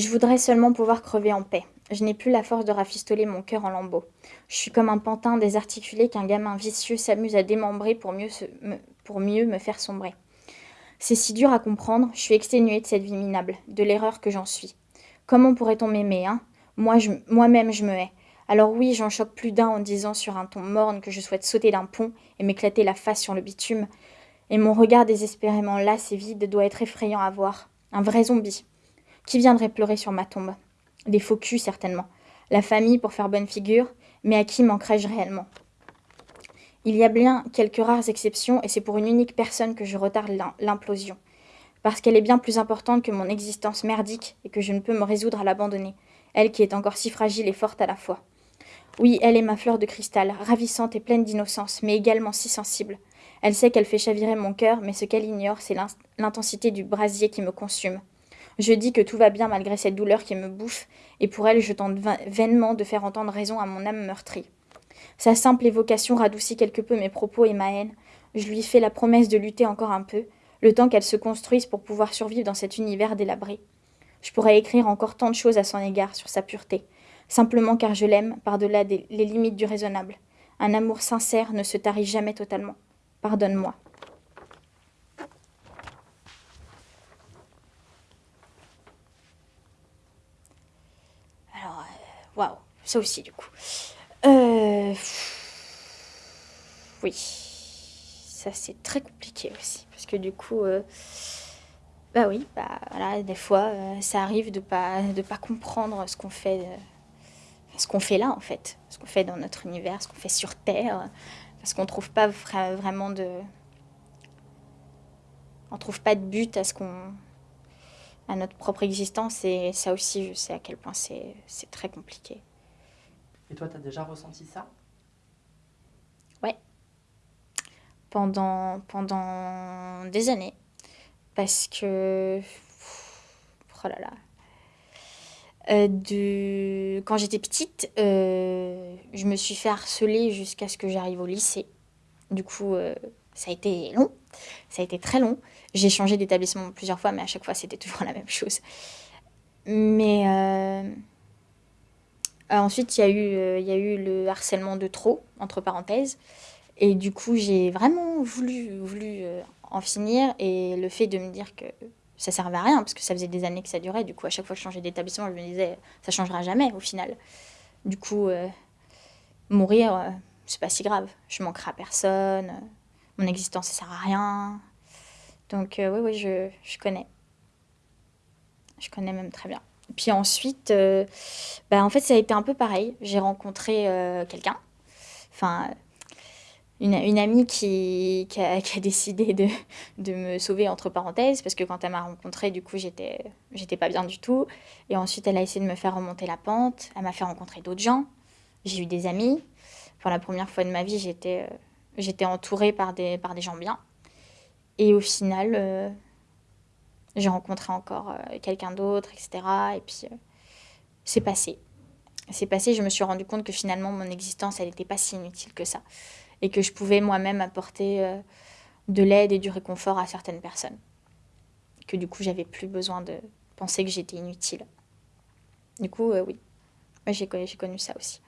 Je voudrais seulement pouvoir crever en paix. Je n'ai plus la force de rafistoler mon cœur en lambeaux. Je suis comme un pantin désarticulé qu'un gamin vicieux s'amuse à démembrer pour mieux, me, faire sombrer. C'est si dur à comprendre, je suis exténuée de cette vie minable, de l'erreur que j'en suis. Comment pourrait-on m'aimer, hein? Moi, moi-même, je me hais. Alors oui, j'en choque plus d'un en disant sur un ton morne que je souhaite sauter d'un pont et m'éclater la face sur le bitume. Et mon regard désespérément las et vide doit être effrayant à voir. Un vrai zombie. Qui viendrait pleurer sur ma tombe? Des faux culs, certainement. La famille pour faire bonne figure, mais à qui manquerais-je réellement? Il y a bien quelques rares exceptions, et c'est pour une unique personne que je retarde l'implosion. Parce qu'elle est bien plus importante que mon existence merdique, et que je ne peux me résoudre à l'abandonner. Elle qui est encore si fragile et forte à la fois. Oui, elle est ma fleur de cristal, ravissante et pleine d'innocence, mais également si sensible. Elle sait qu'elle fait chavirer mon cœur, mais ce qu'elle ignore, c'est l'intensité du brasier qui me consume. Je dis que tout va bien malgré cette douleur qui me bouffe, et pour elle je tente vainement de faire entendre raison à mon âme meurtrie. Sa simple évocation radoucit quelque peu mes propos et ma haine. Je lui fais la promesse de lutter encore un peu, le temps qu'elle se construise pour pouvoir survivre dans cet univers délabré. Je pourrais écrire encore tant de choses à son égard sur sa pureté, simplement car je l'aime par-delà les limites du raisonnable. Un amour sincère ne se tarit jamais totalement. Pardonne-moi. Waouh, ça aussi du coup. Euh, oui, ça c'est très compliqué aussi parce que du coup, euh, bah oui, bah voilà, des fois euh, ça arrive de pas de pas comprendre ce qu'on fait, ce qu'on fait là en fait, ce qu'on fait dans notre univers, ce qu'on fait sur Terre, parce qu'on trouve pas vraiment de, on trouve pas de but à ce qu'on à notre propre existence. Et ça aussi, je sais à quel point c'est très compliqué. Et toi, tu as déjà ressenti ça? Ouais. Pendant, pendant des années. Parce que... Oh là là. Euh, de... Quand j'étais petite, euh, je me suis fait harceler jusqu'à ce que j'arrive au lycée. Du coup, euh, ça a été long. Ça a été très long. J'ai changé d'établissement plusieurs fois, mais à chaque fois, c'était toujours la même chose. Mais euh, euh, ensuite, il y, a eu, euh, il y a eu le harcèlement de trop, entre parenthèses. Et du coup, j'ai vraiment voulu, en finir. Et le fait de me dire que ça servait à rien, parce que ça faisait des années que ça durait. Du coup, à chaque fois que je changeais d'établissement, je me disais, ça changera jamais au final. Du coup, mourir, c'est pas si grave. Je manquerai à personne. Mon existence, ça sert à rien. Donc euh, oui, oui, je, je, connais. Je connais même très bien. Puis ensuite, euh, bah, en fait, ça a été un peu pareil. J'ai rencontré euh, quelqu'un, enfin, une, amie qui, a, décidé de, de, me sauver, entre parenthèses, parce que quand elle m'a rencontré, du coup, j'étais pas bien du tout. Et ensuite, elle a essayé de me faire remonter la pente. Elle m'a fait rencontrer d'autres gens. J'ai eu des amis. Pour la première fois de ma vie, j'étais j'étais entourée par des, par des gens bien. Et au final, euh, j'ai rencontré encore euh, quelqu'un d'autre, etc. Et puis, euh, c'est passé. C'est passé, je me suis rendu compte que finalement, mon existence, elle n'était pas si inutile que ça. Et que je pouvais moi-même apporter de l'aide et du réconfort à certaines personnes. Que du coup, j'avais plus besoin de penser que j'étais inutile. Du coup, oui, j'ai connu, connu ça aussi.